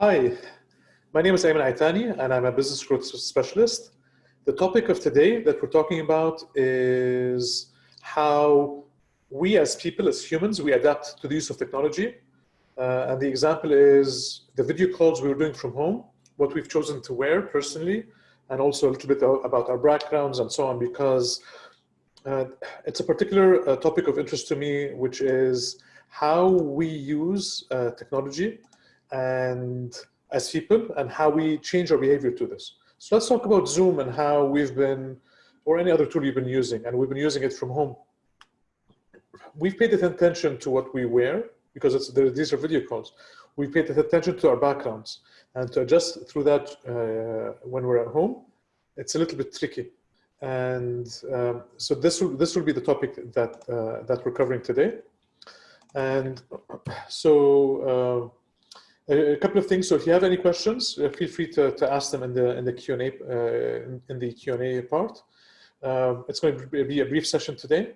Hi, my name is Ayman Aitani and I'm a business growth specialist. The topic of today that we're talking about is how we as people, as humans, we adapt to the use of technology. Uh, and the example is the video calls we were doing from home, what we've chosen to wear personally, and also a little bit about our backgrounds and so on, because uh, it's a particular uh, topic of interest to me, which is how we use uh, technology and as people and how we change our behavior to this. So let's talk about Zoom and how we've been, or any other tool you've been using, and we've been using it from home. We've paid attention to what we wear because it's, these are video calls. We've paid attention to our backgrounds and to adjust through that uh, when we're at home, it's a little bit tricky. And um, so this will, this will be the topic that, uh, that we're covering today. And so uh, a couple of things. So if you have any questions, uh, feel free to, to ask them in the in the Q and A uh, in the Q and A part. Um, it's going to be a brief session today,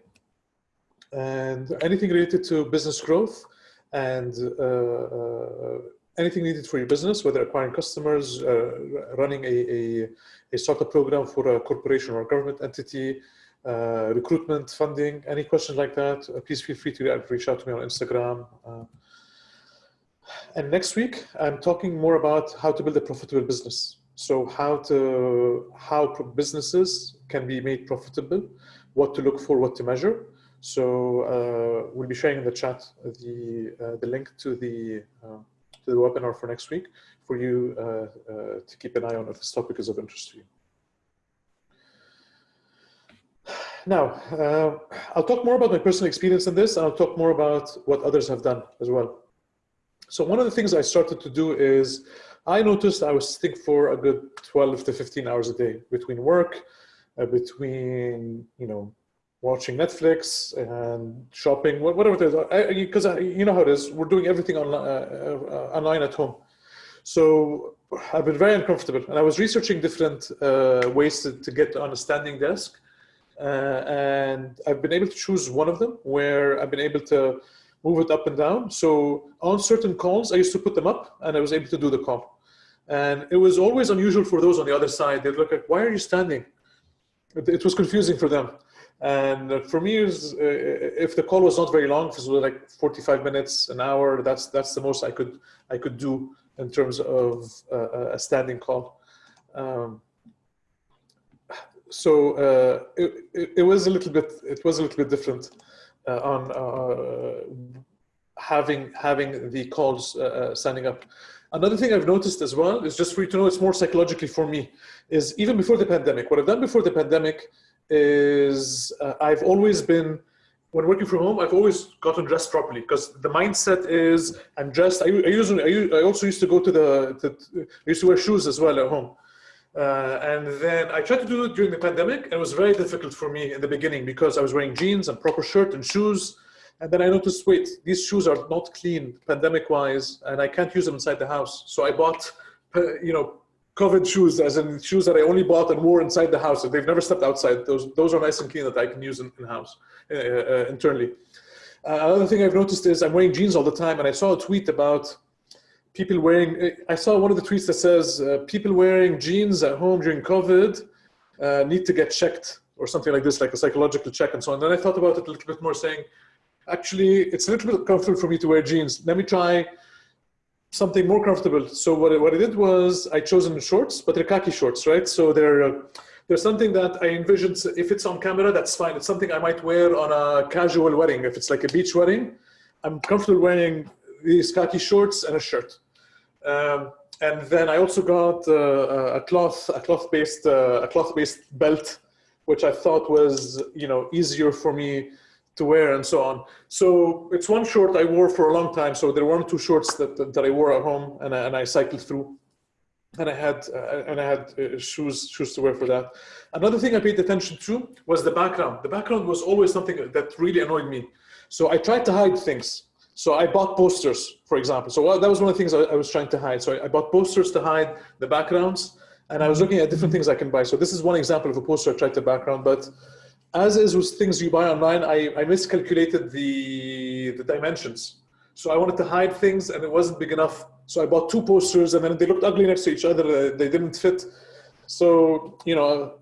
and anything related to business growth and uh, uh anything needed for your business, whether acquiring customers, uh, running a, a, a startup program for a corporation or a government entity, uh, recruitment, funding, any questions like that, please feel free to reach out to me on Instagram. And next week, I'm talking more about how to build a profitable business. So how to how businesses can be made profitable, what to look for, what to measure. So uh, we'll be sharing in the chat the uh, the link to the uh, to the webinar for next week for you uh, uh, to keep an eye on if this topic is of interest to you. Now, uh, I'll talk more about my personal experience in this, and I'll talk more about what others have done as well. So one of the things I started to do is I noticed I was sitting for a good 12 to 15 hours a day between work, uh, between, you know, watching Netflix and shopping, whatever it is. Because you know how it is, we're doing everything online, uh, uh, online at home. So I've been very uncomfortable and I was researching different uh, ways to, to, get on a standing desk. Uh, and I've been able to choose one of them where I've been able to move it up and down. So on certain calls, I used to put them up and I was able to do the call. And it was always unusual for those on the other side. They'd look like, why are you standing? It, was confusing for them. And for me, was, uh, if the call was not very long, it was like 45 minutes, an hour, that's that's the most I could I could do in terms of uh, a standing call. Um, so uh, it, it, it, was a little bit it was a little bit different. Uh, on uh, having having the calls uh, signing up. Another thing I've noticed as well is just for you to know, it's more psychologically for me, is even before the pandemic, what I've done before the pandemic is uh, I've always been, when working from home, I've always gotten dressed properly because the mindset is I'm dressed. I, I, usually, I, I also used to go to the, I used to wear shoes as well at home. Uh, and then I tried to do it during the pandemic and it was very difficult for me in the beginning because I was wearing jeans and proper shirt and shoes. And then I noticed, wait, these shoes are not clean pandemic wise and I can't use them inside the house. So I bought, uh, you know, COVID shoes as in shoes that I only bought and wore inside the house. They've never stepped outside. Those, those are nice and clean that I can use in, in house, uh, uh, internally. Uh, another thing I've noticed is I'm wearing jeans all the time and I saw a tweet about people wearing, I saw one of the tweets that says uh, people wearing jeans at home during COVID uh, need to get checked or something like this, like a psychological check and so on. Then I thought about it a little bit more saying, actually, it's a little bit comfortable for me to wear jeans. Let me try something more comfortable. So what I, what I did was I chosen shorts, but they're khaki shorts, right? So they're, uh, they're something that I envisioned, if it's on camera, that's fine. It's something I might wear on a casual wedding. If it's like a beach wedding, I'm comfortable wearing these khaki shorts and a shirt. Um, and then I also got uh, a cloth, a cloth-based, uh, a cloth-based belt, which I thought was, you know, easier for me to wear and so on. So it's one short I wore for a long time. So there were two shorts that, that, that I wore at home and I, and I cycled through. And I had uh, and I had uh, shoes shoes to wear for that. Another thing I paid attention to was the background. The background was always something that really annoyed me. So I tried to hide things. So I bought posters, for example. So that was one of the things I, I was trying to hide. So I, I, bought posters to hide the backgrounds and I was looking at different things I can buy. So this is one example of a poster I tried to background, but as is with things you buy online, I, I miscalculated the, the dimensions. So I wanted to hide things and it wasn't big enough. So I bought two posters and then they looked ugly next to each other. They didn't fit. So, you know,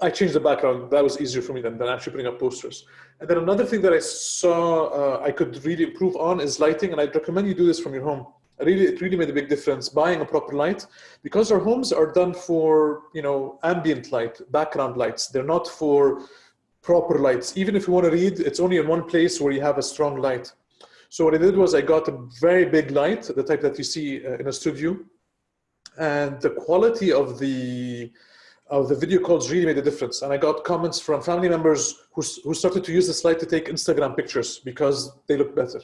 I changed the background. That was easier for me than, than actually putting up posters. And then another thing that I saw uh, I could really improve on is lighting. And I'd recommend you do this from your home. Really, it really made a big difference buying a proper light because our homes are done for, you know, ambient light, background lights. They're not for proper lights. Even if you want to read, it's only in one place where you have a strong light. So what I did was I got a very big light, the type that you see uh, in a studio. And the quality of the the video calls really made a difference. And I got comments from family members who, who started to use the light to take Instagram pictures because they look better.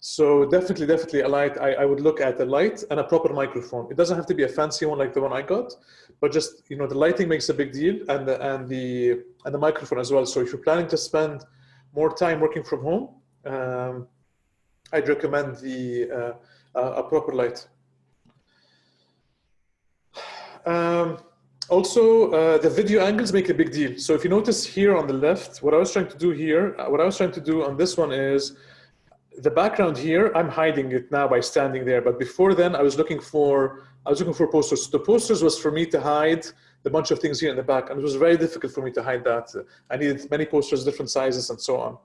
So definitely, definitely a light, I, I would look at a light and a proper microphone. It doesn't have to be a fancy one like the one I got, but just, you know, the lighting makes a big deal and the, and the, and the microphone as well. So if you're planning to spend more time working from home, um, I'd recommend the uh, a proper light. Um, also, uh, the video angles make a big deal. So if you notice here on the left, what I was trying to do here, uh, what I was trying to do on this one is the background here, I'm hiding it now by standing there. But before then, I was looking for, I was looking for posters. The posters was for me to hide the bunch of things here in the back. And it was very difficult for me to hide that. I needed many posters, different sizes and so on.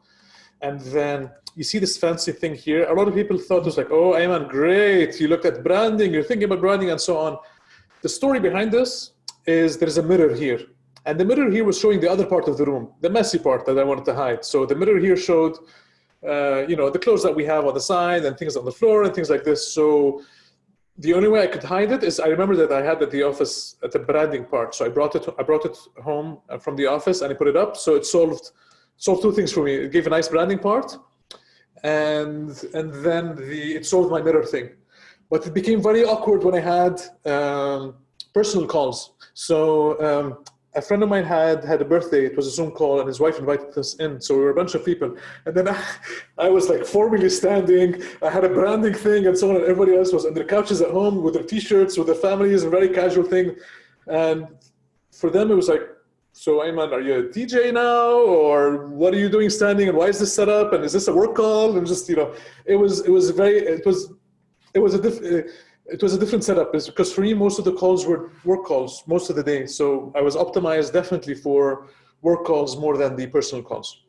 And then you see this fancy thing here. A lot of people thought it was like, oh, Ayman, great. You looked at branding, you're thinking about branding and so on. The story behind this is there's a mirror here. And the mirror here was showing the other part of the room, the messy part that I wanted to hide. So the mirror here showed, uh, you know, the clothes that we have on the side and things on the floor and things like this. So the only way I could hide it is I remember that I had at the office at the branding part. So I brought it, I brought it home from the office and I put it up. So it solved solved two things for me. It gave a nice branding part, and and then the it solved my mirror thing. But it became very awkward when I had um, personal calls. So um, a friend of mine had had a birthday. It was a Zoom call, and his wife invited us in. So we were a bunch of people, and then I, I was like formally standing. I had a branding thing and so on, and everybody else was on their couches at home with their t-shirts, with their families, a very casual thing. And for them, it was like, so Ayman, are you a DJ now, or what are you doing standing, and why is this set up, and is this a work call? And just you know, it was it was very it was it was a diff, it was a different setup because for me most of the calls were work calls most of the day. So I was optimized definitely for work calls more than the personal calls.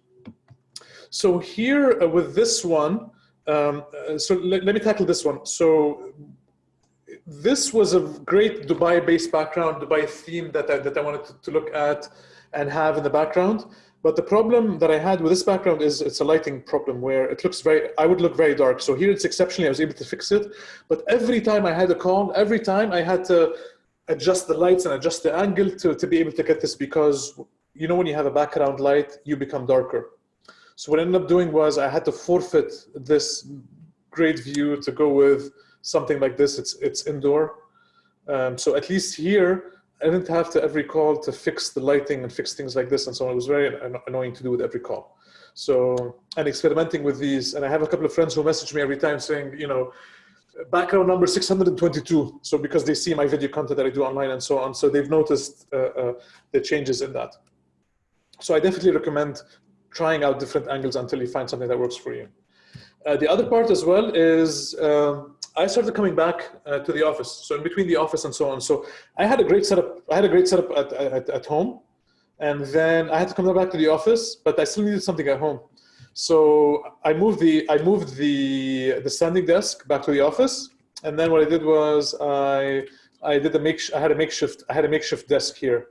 So here uh, with this one, um, uh, so let, let me tackle this one. So this was a great Dubai-based background, Dubai theme that I, that I wanted to, to, look at and have in the background. But the problem that I had with this background is it's a lighting problem where it looks very, I would look very dark. So here it's exceptionally, I was able to fix it. But every time I had a call, every time I had to adjust the lights and adjust the angle to, to be able to get this because you know when you have a background light, you become darker. So what I ended up doing was I had to forfeit this great view to go with something like this, it's, it's indoor. Um, so at least here, I didn't have to every call to fix the lighting and fix things like this and so on. It was very annoying to do with every call. So, and experimenting with these, and I have a couple of friends who message me every time saying, you know, background number 622. So because they see my video content that I do online and so on. So they've noticed uh, uh, the changes in that. So I definitely recommend trying out different angles until you find something that works for you. Uh, the other part as well is um, I started coming back uh, to the office. So in between the office and so on. So I had a great setup. I had a great setup at, at, at home. And then I had to come back to the office, but I still needed something at home. So I moved the, I moved the, the standing desk back to the office. And then what I did was I, I did a make, I had a makeshift, I had a makeshift desk here.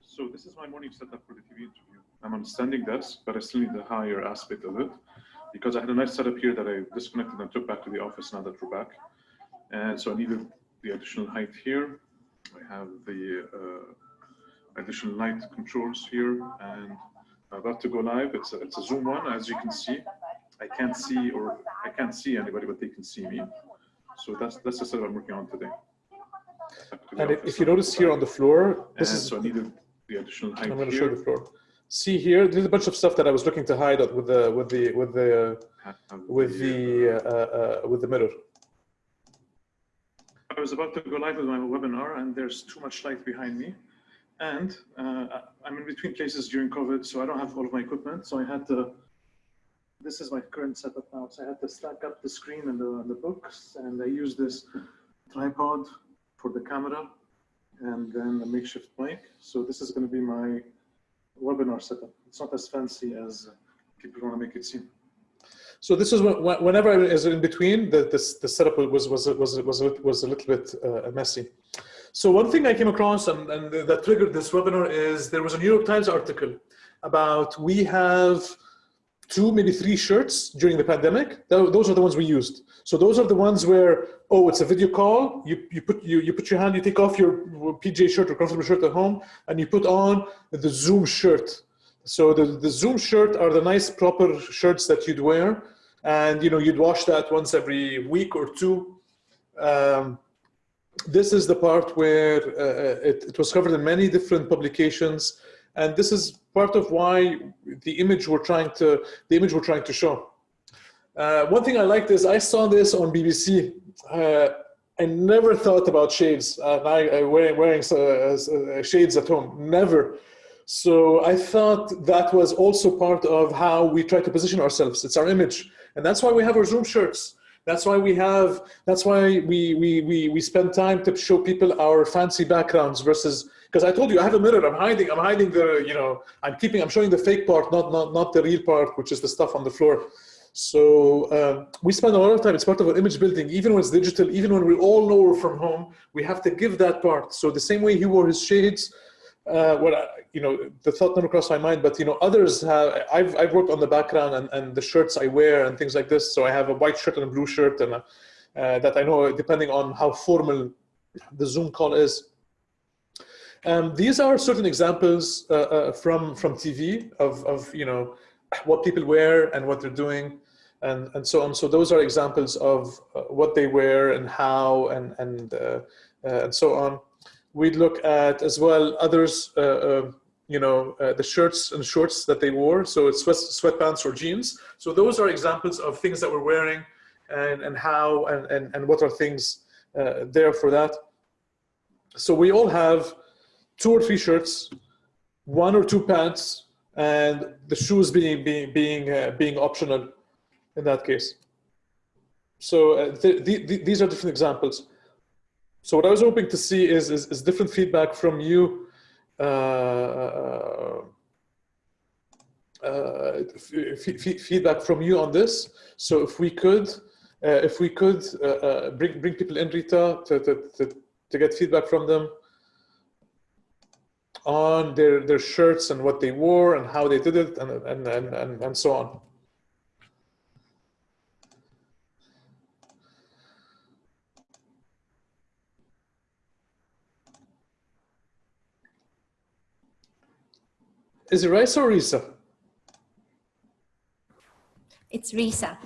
So this is my morning setup for the TV interview. I'm on standing desk, but I still need the higher aspect of it because I had a nice setup here that I disconnected and took back to the office now that we're back. And so I needed the additional height here. I have the uh, additional light controls here and I'm about to go live. It's a, it's a Zoom one, as you can see. I can't see or I can't see anybody, but they can see me. So that's that's the setup I'm working on today. To and if you notice here on the floor, this and is so I needed the additional height. I'm going to show the floor see here, there's a bunch of stuff that I was looking to hide with the with the with the with the uh, uh, with the mirror. I was about to go live with my webinar, and there's too much light behind me, and uh, I'm in between places during COVID, so I don't have all of my equipment. So I had to this is my current setup now. So I had to stack up the screen and the, the books, and I use this tripod for the camera, and then a makeshift mic. So this is going to be my webinar setup. It's not as fancy as people want to make it seem. So this is when, whenever I was in between, the, the, the setup was, was, was, was, was a little bit uh, messy. So one thing I came across and, and that triggered this webinar is there was a New York Times article about we have two, maybe three shirts during the pandemic. Those are the ones we used. So those are the ones where, oh, it's a video call. You, you, put, you, you put your hand, you take off your PJ shirt or comfortable shirt at home, and you put on the Zoom shirt. So the, the Zoom shirt are the nice proper shirts that you'd wear. And you know, you'd wash that once every week or two. Um, this is the part where uh, it, it was covered in many different publications. And this is part of why the image we're trying to, the image we're trying to show. Uh, one thing I liked is I saw this on BBC. Uh, I never thought about shades. Uh, I, I wearing, wearing uh, shades at home, never. So I thought that was also part of how we try to position ourselves. It's our image. And that's why we have our Zoom shirts. That's why we have, that's why we, we, we, we spend time to show people our fancy backgrounds versus, because I told you I have a mirror, I'm hiding, I'm hiding the, you know, I'm keeping, I'm showing the fake part, not, not, not the real part, which is the stuff on the floor. So uh, we spend a lot of time, it's part of our image building, even when it's digital, even when we all know we're from home, we have to give that part. So the same way he wore his shades, uh, well, you know, the thought never crossed my mind, but you know, others have, I've, I've worked on the background and, and the shirts I wear and things like this. So I have a white shirt and a blue shirt and a, uh, that I know depending on how formal the Zoom call is. Um, these are certain examples uh, uh, from, from TV of, of, you know, what people wear and what they're doing and, and so on. So those are examples of uh, what they wear and how and, and, uh, uh, and so on. We'd look at as well others, uh, uh, you know, the shirts and shorts that they wore. So it's sweat, sweatpants or jeans. So those are examples of things that we're wearing and, and how and, and, and what are things there for that. So we all have two or three shirts, one or two pants, and the shoes being being being uh, being optional in that case. So uh, th th these are different examples. So what I was hoping to see is is, is different feedback from you. Uh, uh feedback from you on this. So if we could, uh, if we could uh, bring bring people in, Rita, to, to, to, to get feedback from them on their, their shirts and what they wore and how they did it and, and, and, and, and so on. Is it Risa or Risa? It's Risa.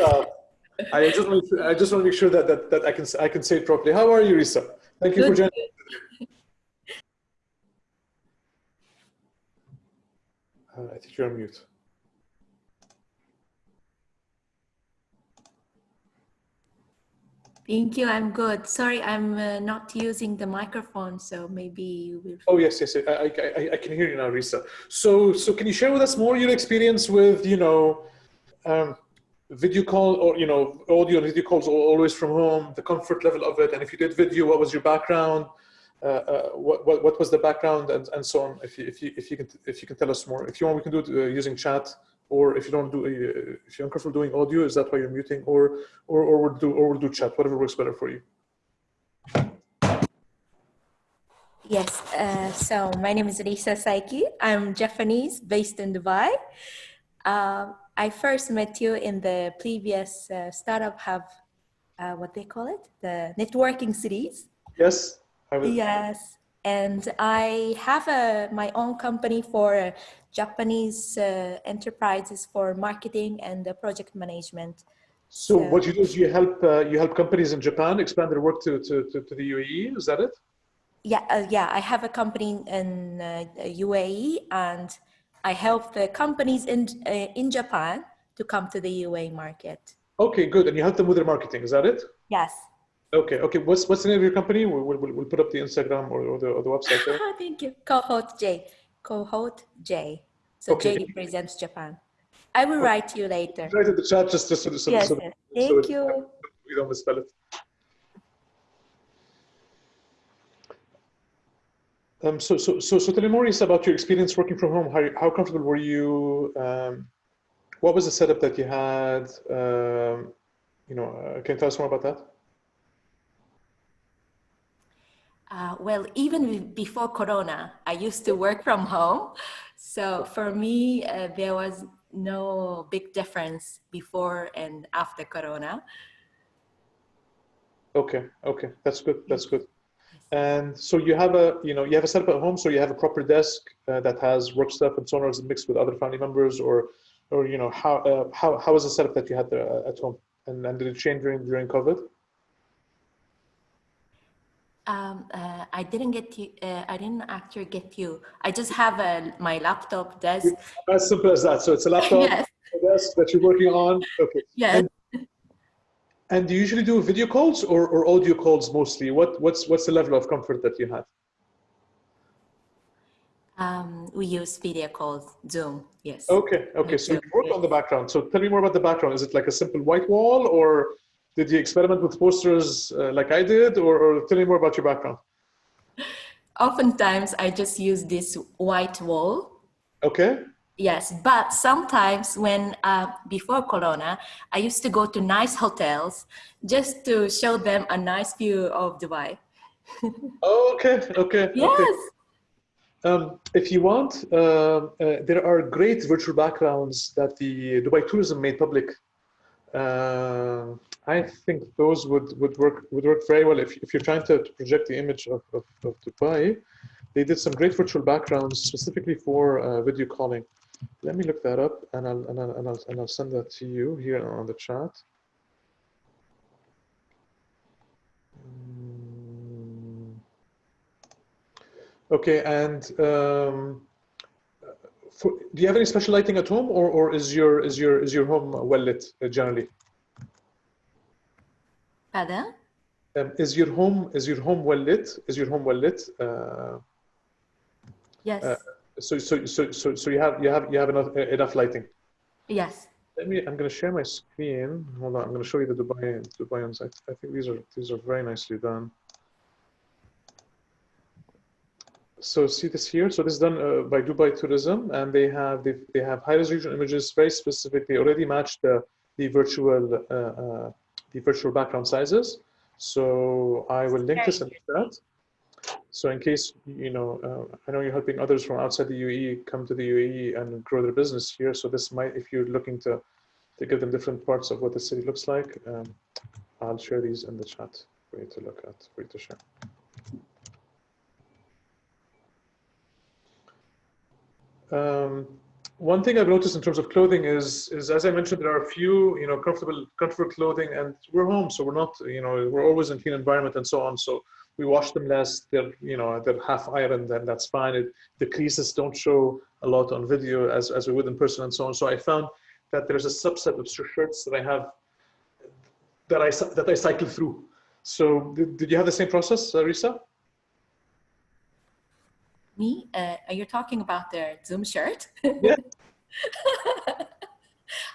uh, I just want to, I just want to make sure that, that, that I can I can say it properly. How are you, Risa? Thank you Good. for joining. Uh, I think you're on mute. Thank you. I'm good. Sorry, I'm uh, not using the microphone, so maybe you will. Oh yes, yes. I, I, I, can hear you now, Risa. So, so can you share with us more your experience with, you know, um, video call or you know, audio and video calls always from home, the comfort level of it, and if you did video, what was your background? Uh, uh, what, what, what was the background and, and so on. If you, if you if you can if you can tell us more. If you want, we can do it uh, using chat, or if you don't do if you're uncomfortable doing audio, is that why you're muting, or or or we'll do or we'll do chat, whatever works better for you. Yes, uh, so my name is Risa Saiki. I'm Japanese, based in Dubai. Uh, I first met you in the previous uh, startup hub, uh, what they call it, the networking series. Yes. Yes, and I have a, my own company for Japanese uh, enterprises for marketing and uh, project management. So, so, what you do is you help uh, you help companies in Japan expand their work to, to, to, to the UAE. Is that it? Yeah, uh, yeah. I have a company in UAE, uh, and I help the companies in uh, in Japan to come to the UAE market. Okay, good. And you help them with their marketing. Is that it? Yes. Okay, okay. What's what's the name of your company? We'll, we'll, we'll put up the Instagram or, or, the, or the website there. Thank you. Cohort J. Cohort J. So okay. J represents Japan. I will write you later. Write in the chat just, just so, so, Yes, so yes. so Thank it- you. we don't misspell it. Um, so, so, so, so tell me more, about your experience working from home. How, how comfortable were you? Um, what was the setup that you had? Um, you know, uh, can you tell us more about that? Uh, well, even before Corona, I used to work from home. So for me, uh, there was no big difference before and after Corona. Okay, okay, that's good. That's good. And so you have a, you know, you have a setup at home. So you have a proper desk uh, that has work stuff and so on, or is it mixed with other family members, or, or you know, how uh, how how was the setup that you had there uh, at home? And, and did it change during during COVID? Um, uh, I didn't get you. Uh, I didn't actually get you. I just have a, my laptop desk. As simple as that. So it's a laptop yes, desk that you're working on. Okay. yes. And do you usually do video calls or, or audio calls mostly? What what's what's the level of comfort that you have? Um, we use video calls, Zoom. Yes. Okay, okay. So you work on the background. So tell me more about the background. Is it like a simple white wall, or did you experiment with posters uh, like I did, or, or tell me more about your background? Oftentimes, I just use this white wall. Okay. Yes, but sometimes when uh, before Corona, I used to go to nice hotels just to show them a nice view of Dubai. Okay. Okay. Yes. Okay. Um, if you want, uh, uh, there are great virtual backgrounds that the Dubai Tourism made public. Uh, I think those would, would work would work very well if, if you're trying to, to project the image of, of, of Dubai. They did some great virtual backgrounds specifically for uh, video calling. Let me look that up and I'll, and, I'll, and, I'll, and I'll send that to you here on the chat. Mm. Okay, and um, for, do you have any special lighting at home, or, or is your is your is your home well lit uh, generally? Pardon? Um, is your home is your home well lit? Is your home well lit? Uh, Yes. Uh, so so so so so you have you have you have enough enough lighting. yes. Let me. I'm going to share my screen. Hold on. I'm going to show you the Dubai Dubai ones. I, I think these are these are very nicely done. So see this here. So this is done uh, by Dubai Tourism, and they have they, they have high resolution images, very specific. They already match the the virtual uh, uh, the virtual background sizes. So I will link this in the chat. So in case you know, uh, I know you're helping others from outside the UAE come to the UAE and grow their business here. So this might, if you're looking to to give them different parts of what the city looks like, um, I'll share these in the chat for you to look at, for you to share. Um, one thing I've noticed in terms of clothing is, is as I mentioned, there are a few, you know, comfortable, comfortable clothing, and we're home, so we're not, you know, we're always in clean environment and so on. So we wash them less. They're, you know, they're half ironed, and that's fine. It, the creases don't show a lot on video as as we would in person and so on. So I found that there's a subset of shirts that I have that I that I cycle through. So did, did you have the same process, Risa? Me? Uh, are you talking about the Zoom shirt? Yeah.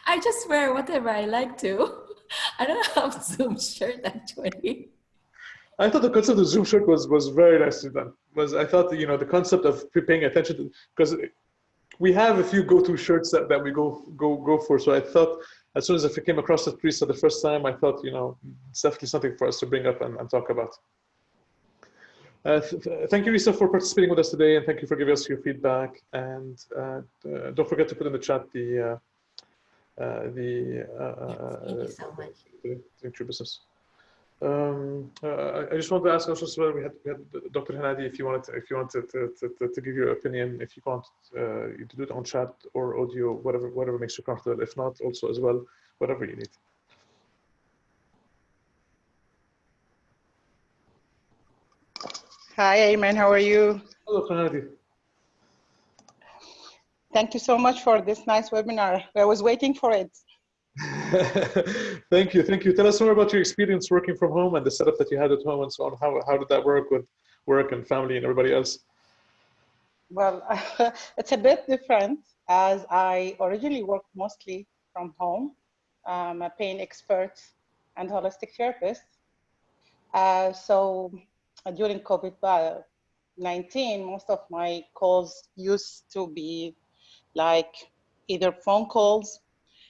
I just wear whatever I like to. I don't have Zoom shirt actually. I thought the concept of Zoom shirt was was very nicely done. Was I thought you know the concept of paying attention to because we have a few go-to shirts that, that we go go go for. So I thought as soon as I came across the Prisa the first time, I thought you know it's definitely something for us to bring up and, and talk about. Uh, th th thank you, Risa, for participating with us today, and thank you for giving us your feedback. And uh, uh, don't forget to put in the chat the uh, uh, the uh, Thank you so much. business. Um, uh, I- I just wanted to ask also as well, we had, we had Dr. Hanadi, if you wanted to, if you wanted to, to, to, to give your opinion, if you want uh, you to do it on chat or audio, whatever whatever makes you comfortable. If not, also as well, whatever you need. Hi, Ayman. How are you? Hello, Dr. Thank you so much for this nice webinar. I was waiting for it. thank you, thank you. Tell us more about your experience working from home and the setup that you had at home and so on. How how did that work with work and family and everybody else? Well, it's a bit different. as I originally worked mostly from home. I'm a pain expert and holistic therapist. Uh, so during COVID-19, most of my calls used to be like either phone calls,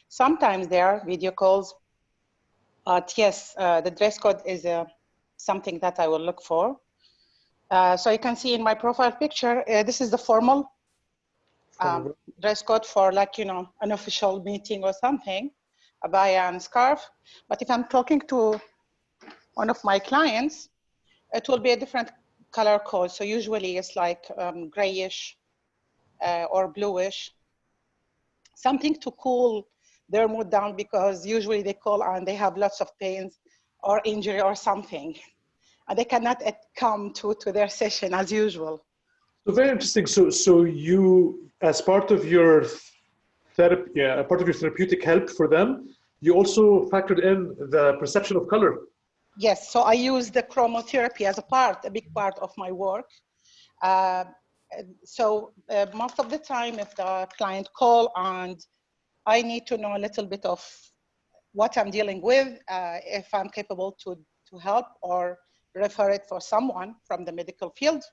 sometimes there are video calls, but yes, uh, the dress code is uh, something that I will look for. Uh, so you can see in my profile picture, uh, this is the formal um, dress code for like, you know, an official meeting or something, abaya and scarf. But if I'm talking to one of my clients, it will be a different color code. So usually it's like um, grayish uh, or bluish, something to cool their mood down because usually they call and they have lots of pains or injury or something. And they cannot come to, to their session as usual. So very interesting. So, so you, as part of your therapy, yeah, part of your therapeutic help for them, you also factored in the perception of color. Yes, so I use the chromotherapy as a part, a big part of my work. Uh, so uh, most of the time, if the client call and I need to know a little bit of what I'm dealing with, uh, if I'm capable to, to help or refer it for someone from the medical field.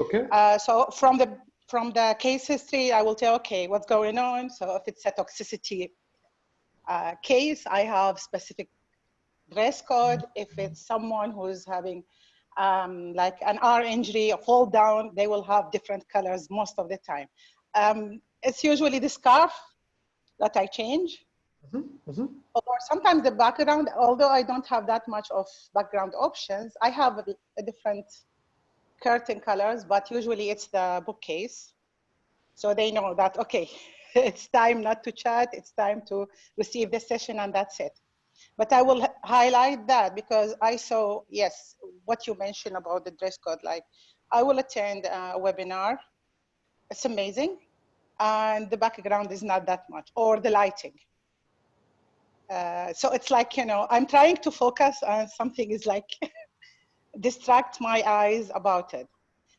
Okay. Uh, so from the from the case history, I will tell, okay, what's going on. So if it's a toxicity uh, case, I have specific dress code. If it's someone who's having um, like an R injury, a fall down, they will have different colors most of the time. Um, it's usually the scarf that I change. Mm -hmm. Or sometimes the background, although I don't have that much of background options, I have a, a different curtain colors, but usually it's the bookcase. So they know that, okay, it's time not to chat, it's time to receive the session and that's it. But I will highlight that because I saw, yes, what you mentioned about the dress code, like I will attend a webinar. It's amazing and the background is not that much, or the lighting. Uh, so it's like, you know, I'm trying to focus on something is like distract my eyes about it.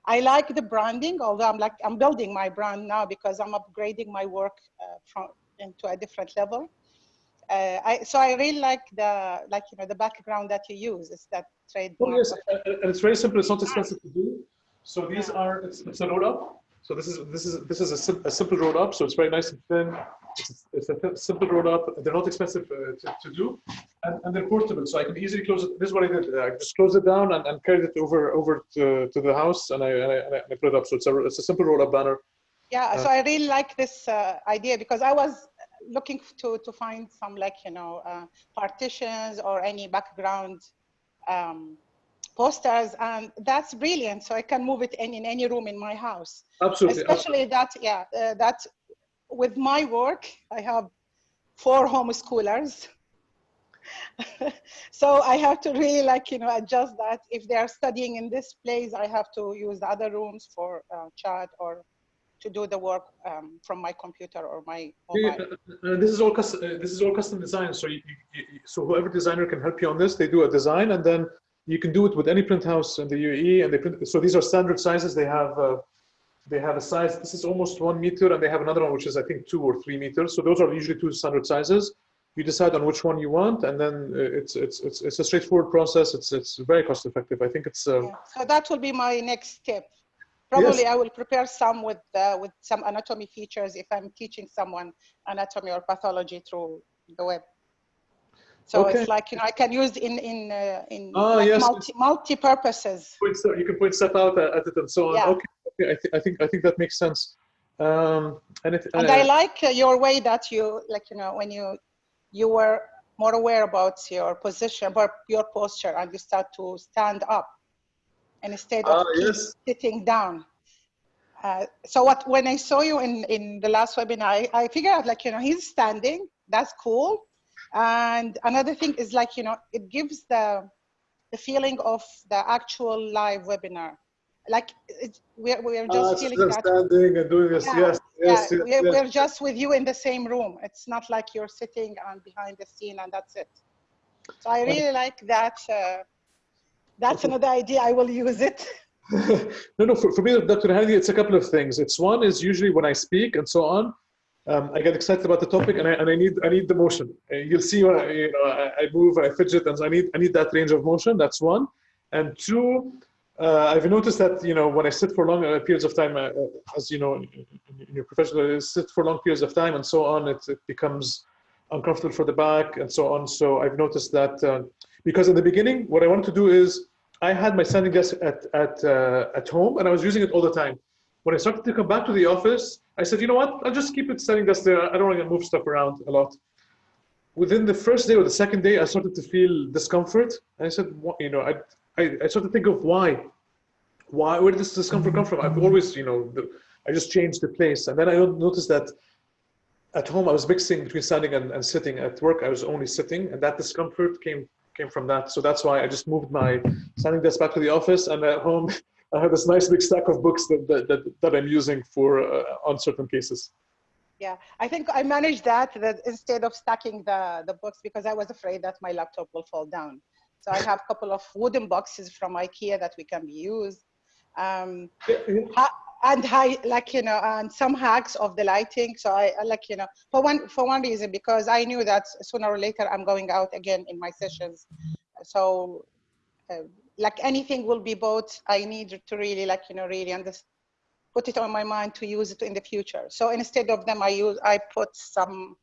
I like the branding, although I'm like, I'm building my brand now because I'm upgrading my work uh, from into a different level. Uh, I, so I really like the, like, you know, the background that you use is that trademark. Oh, yes, and it's very simple. It's not expensive to do. So these are, it's, it's a roll up. So this is this is this is a, sim a, simple roll up. So it's very nice and thin. It's, it's a simple roll up. They're not expensive uh, to, to, do, and, and, they're portable. So I can easily close it. This is what I did. I just closed it down and, and carried it over over to, to the house, and I, and I, and I put it up. So it's a it's a simple roll up banner. Yeah. Uh, so I really like this uh, idea because I was looking to to find some like you know uh, partitions or any background. Um, posters and that's brilliant. So i can move it in, in any room in my house. Absolutely. Especially that yeah uh, that with my work i have four homeschoolers. So i have to really like you know adjust that. If they are studying in this place i have to use the other rooms for uh, chat or to do the work um, from my computer or my yeah, uh, uh, this is all custom uh, this is all custom design so you, you, so whoever designer can help you on this they do a design and then you can do it with any print house in the UAE, and they print. So these are standard sizes. They have uh, they have a size. This is almost one meter, and they have another one which is I think two or three meters. So those are usually two standard sizes. You decide on which one you want, and then uh, it's it's it's it's a straightforward process. It's it's very cost effective. I think it's. Um, yeah. So that will be my next step. Probably yes. I will prepare some with uh, with some anatomy features if I'm teaching someone anatomy or pathology through the web. So okay. it's like you know I can use in in uh, in oh, like yes. multi multi purposes. You can point stuff out at it and so on. Yeah. Okay, okay. I, th I think I think that makes sense. Um, and it, and I like uh, your way that you like you know when you you were more aware about your position, about your posture, and you start to stand up instead of uh, yes. sitting down. Uh, so what when I saw you in in the last webinar, I, I figured out like you know he's standing. That's cool and another thing is like, you know, it gives the, the feeling of the actual live webinar. Like it, we're, we're just uh, feeling that. Standing and doing this, yeah, yes, yes, yeah, yes, we're, yes. we're just with you in the same room. It's not like you're sitting and behind the scene and that's it. So I really like that. Uh, that's another idea. I will use it. no, no, for, for me, Dr. Hadi, it's a couple of things. It's one is usually when I speak and so on, um, I get excited about the topic, and I, and I need I need the motion. Uh, You'll see when I, you know I, I move, I fidget, and so I need I need that range of motion. That's one, and two. Uh, I've noticed that you know when I sit for long uh, periods of time, uh, uh, as you know, in, in your professional, sit for long periods of time and so on, it, it becomes uncomfortable for the back and so on. So I've noticed that uh, because in the beginning, what I wanted to do is I had my standing desk at at uh, at home and I was using it all the time. When I started to come back to the office, I said, you know what? I'll just keep it standing desk there. I don't want to move stuff around a lot. Within the first day or the second day, I started to feel discomfort. And I said, you know, I, I, I started to think of why. Why? Where did this discomfort come from? I've always, you know, the, I just changed the place. And then I noticed that at home, I was mixing between standing and, and sitting. At work, I was only sitting. And that discomfort came came from that. So that's why I just moved my standing desk back to the office. And at home, I have this nice big stack of books that, that, that, that I'm using for uh, on certain cases. Yeah, I think I managed that, that instead of stacking the, the books because I was afraid that my laptop will fall down. So I have a couple of wooden boxes from IKEA that we can be used. Um, ha- and high, like, you know, and some hacks of the lighting. So I, I like, you know, for one, for one reason, because I knew that sooner or later I'm going out again in my sessions. So uh, like anything will be bought, I need to really like, you know, really understand, put it on my mind to use it in the future. So instead of them, I use, I put some,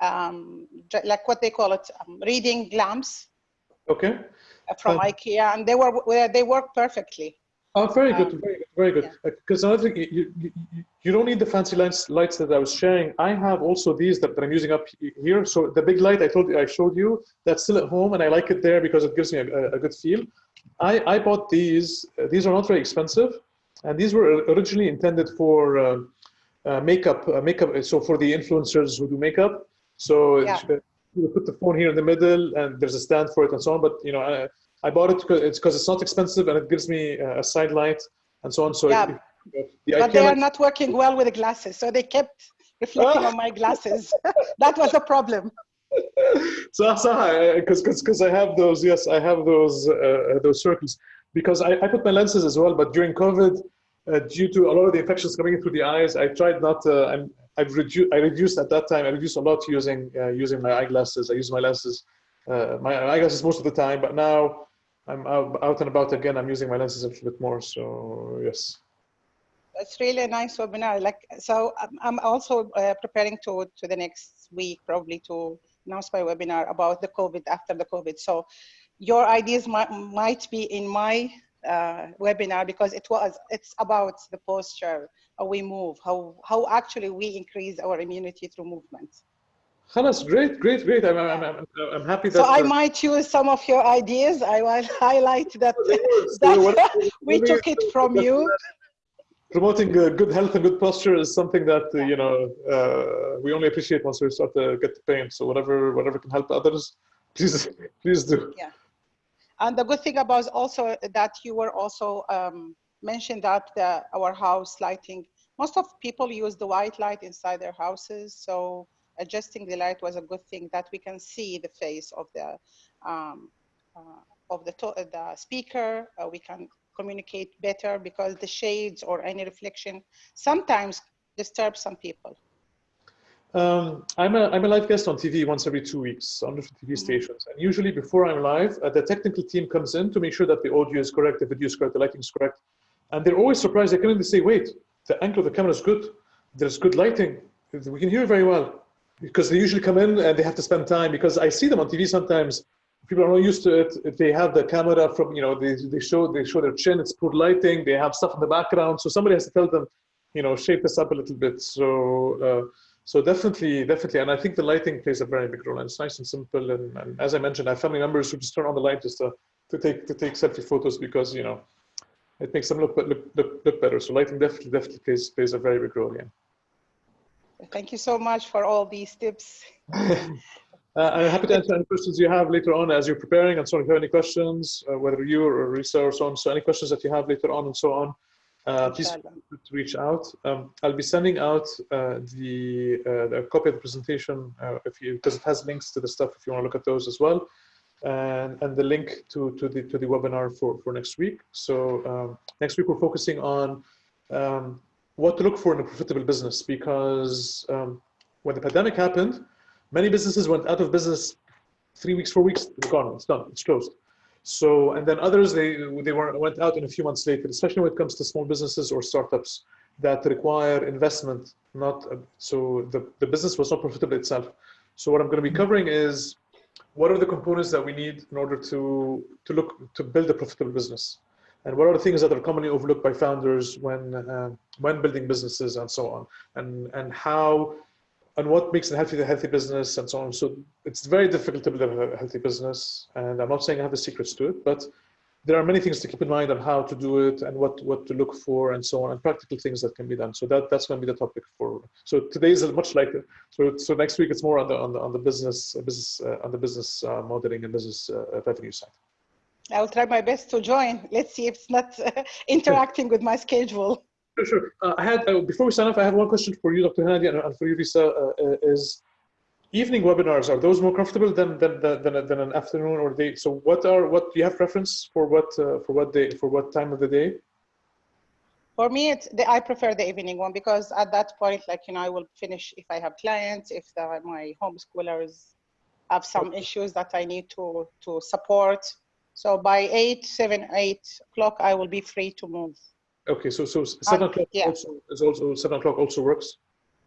um, like what they call it, um, reading lamps Okay. from Uh, IKEA and they were, they work perfectly. Oh, very good, Um, very good, very good. Because another thing, you, you, you- don't need the fancy lights, lights that I was sharing. I have also these that, that I'm using up here. So the big light I told you, I showed you, that's still at home, and I like it there because it gives me a, a- good feel. I, I bought these. Uh, these are not very expensive, and these were originally intended for uh, uh, makeup. Uh, makeup. So for the influencers who do makeup. So Yeah. uh, you put the phone here in the middle, and there's a stand for it, and so on. But you know, I, bought it because it's because it's not expensive, and it gives me uh, a side light and so on. So Yeah. it- it- the But they are not working well with the glasses. So they kept reflecting on my glasses. that was a problem. so because because I have those yes I have those uh, those circles because I, I put my lenses as well but during COVID uh, due to a lot of the infections coming in through the eyes I tried not to, I'm I've reduced I reduced at that time I reduced a lot using uh, using my eyeglasses I use my lenses uh, my eyeglasses most of the time but now I'm out, and about again I'm using my lenses a little bit more so yes It's really a nice webinar. Like, so I'm, I'm also uh, preparing to, to the next week, probably to announce my webinar about the COVID after the COVID. So your ideas might, might be in my uh, webinar because it was, it's about the posture, how we move, how, how actually we increase our immunity through movement. Khalas, great great great I'm, I'm, I'm, I'm happy that So I uh, might use some of your ideas. I will highlight that, that we took it from you. promoting uh, good health and good posture is something that uh, you know uh, we only appreciate once we start to get the pain. So whatever whatever can help others, please please do. Yeah, And the good thing about also that you were also um, mentioned that the, our house lighting, most of people use the white light inside their houses. So adjusting the light was a good thing that we can see the face of the um, uh, of the, to- the speaker. Uh, we can communicate better because the shades or any reflection sometimes disturb some people. Um, I'm a I'm a live guest on TV once every two weeks on different TV stations, and usually before I'm live, uh, the technical team comes in to make sure that the audio is correct, the video is correct, the lighting is correct, and they're always surprised. They come in and say, "Wait, the angle of the camera is good. There's good lighting. We can hear very well." Because they usually come in and they have to spend time. Because I see them on TV sometimes. People are not used to it. They have the camera from, you know, they, they show they show their chin. It's poor lighting. They have stuff in the background. So somebody has to tell them, you know, shape this up a little bit. So. Uh, so definitely, definitely, and I think the lighting plays a very big role. And it's nice and simple. And, and as I mentioned, I have family members who just turn on the light just to, to take to take selfie photos because you know it makes them look look look, look better. So lighting definitely definitely plays plays a very big role. Yeah. Thank you so much for all these tips. Uh, I'm happy to answer any questions you have later on as you're preparing. And so if you have any questions, uh, whether you or Risa or so on, so any questions that you have later on and so on, uh, please to reach out. Um, I'll be sending out uh, the, uh, the copy of the presentation uh, if you because it has links to the stuff if you want to look at those as well, and and the link to to the to the webinar for for next week. So um, next week we're focusing on um, what to look for in a profitable business because um, when the pandemic happened, many businesses went out of business three weeks, four weeks, it's gone, it's done, it's closed. So, and then others, they, they were, went out in a few months later, especially when it comes to small businesses or startups that require investment, not, uh, so the, the business was not profitable itself. So what I'm going to be covering is what are the components that we need in order to, to look, to build a profitable business? And what are the things that are commonly overlooked by founders when, uh, when building businesses and so on? And, and how, and what makes a healthy, a healthy business and so on. So it's very difficult to build a healthy business. And I'm not saying I have the secrets to it, but there are many things to keep in mind on how to do it and what, what to look for and so on and practical things that can be done. So that, that's going to be the topic for, so today is much like, so, so next week it's more on the, on the, on the business, business, uh, on the business uh, modeling and business uh, revenue side. I will try my best to join. Let's see if it's not uh, interacting with my schedule. Sure, sure. Uh, I had, uh, before we sign off, I have one question for you, Dr. Hadi, and, and for you, Lisa, uh, uh, is evening webinars, are those more comfortable than, than, than, than, than an afternoon or day? So what are, what, do you have preference for what, uh, for what day, for what time of the day? For me, it's the, I prefer the evening one because at that point, like, you know, I will finish if I have clients, if the, my homeschoolers have some issues that I need to, to support. So by eight, seven, eight o'clock, I will be free to move. Okay, so, so seven o'clock yeah. also, is also, seven o'clock also works?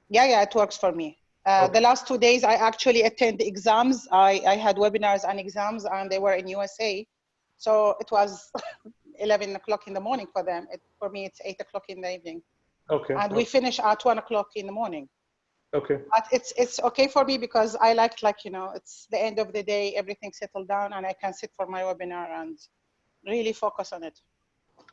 Yeah, yeah, it works for me. Uh, Okay. The last two days, I actually attend exams. I, I had webinars and exams, and they were in USA. So it was 11 o'clock in the morning for them. It, for me, it's 8 o'clock in the evening. Okay, And we finish at 1 o'clock in the morning. Okay, But it's, it's okay for me because I like, like, you know, it's the end of the day, everything settled down, and I can sit for my webinar and really focus on it.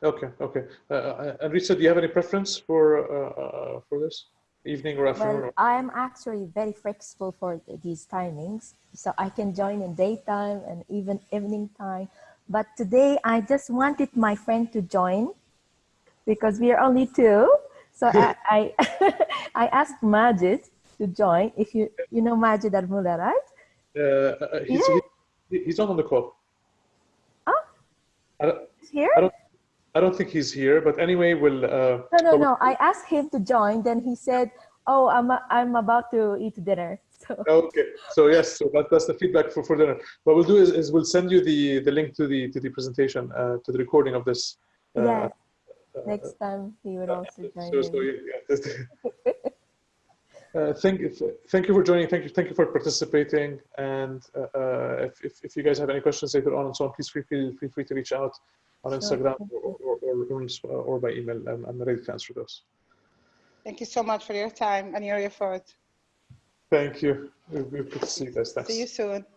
okay, okay. Uh, Uh, and Risa, do you have any preference for, uh, uh, for this? Evening or afternoon? Well, I'm actually very flexible for these timings, so I can join in daytime and even evening time. But today, I just wanted my friend to join because we are only two. So I, I, I asked Majid to join. If you you know Majid Armula, right? Uh, uh, he's, he- he's not on the call. Oh. I don't, He's here? I don't, I don't think he's here, but anyway, we'll, uh, No, no, no. I asked him to join. Then he said, "Oh, I'm I'm about to eat dinner." So Okay, so yes, so that, that's the feedback for, for dinner. What we'll do is, is we'll send you the, the link to the to the presentation, uh, to the recording of this. Uh, yes, uh, next time he would also join. so, so, yeah, yeah. uh, thank, thank you for joining. Thank you, thank you for participating. And uh, uh, if, if, if you guys have any questions later on and so on, please feel free, feel free to reach out on Sure, Instagram or, or, or, or, or by email. I'm, I'm ready to answer those. Thank you so much for your time and your effort. Thank you. Good to see you guys. Thanks. See you soon.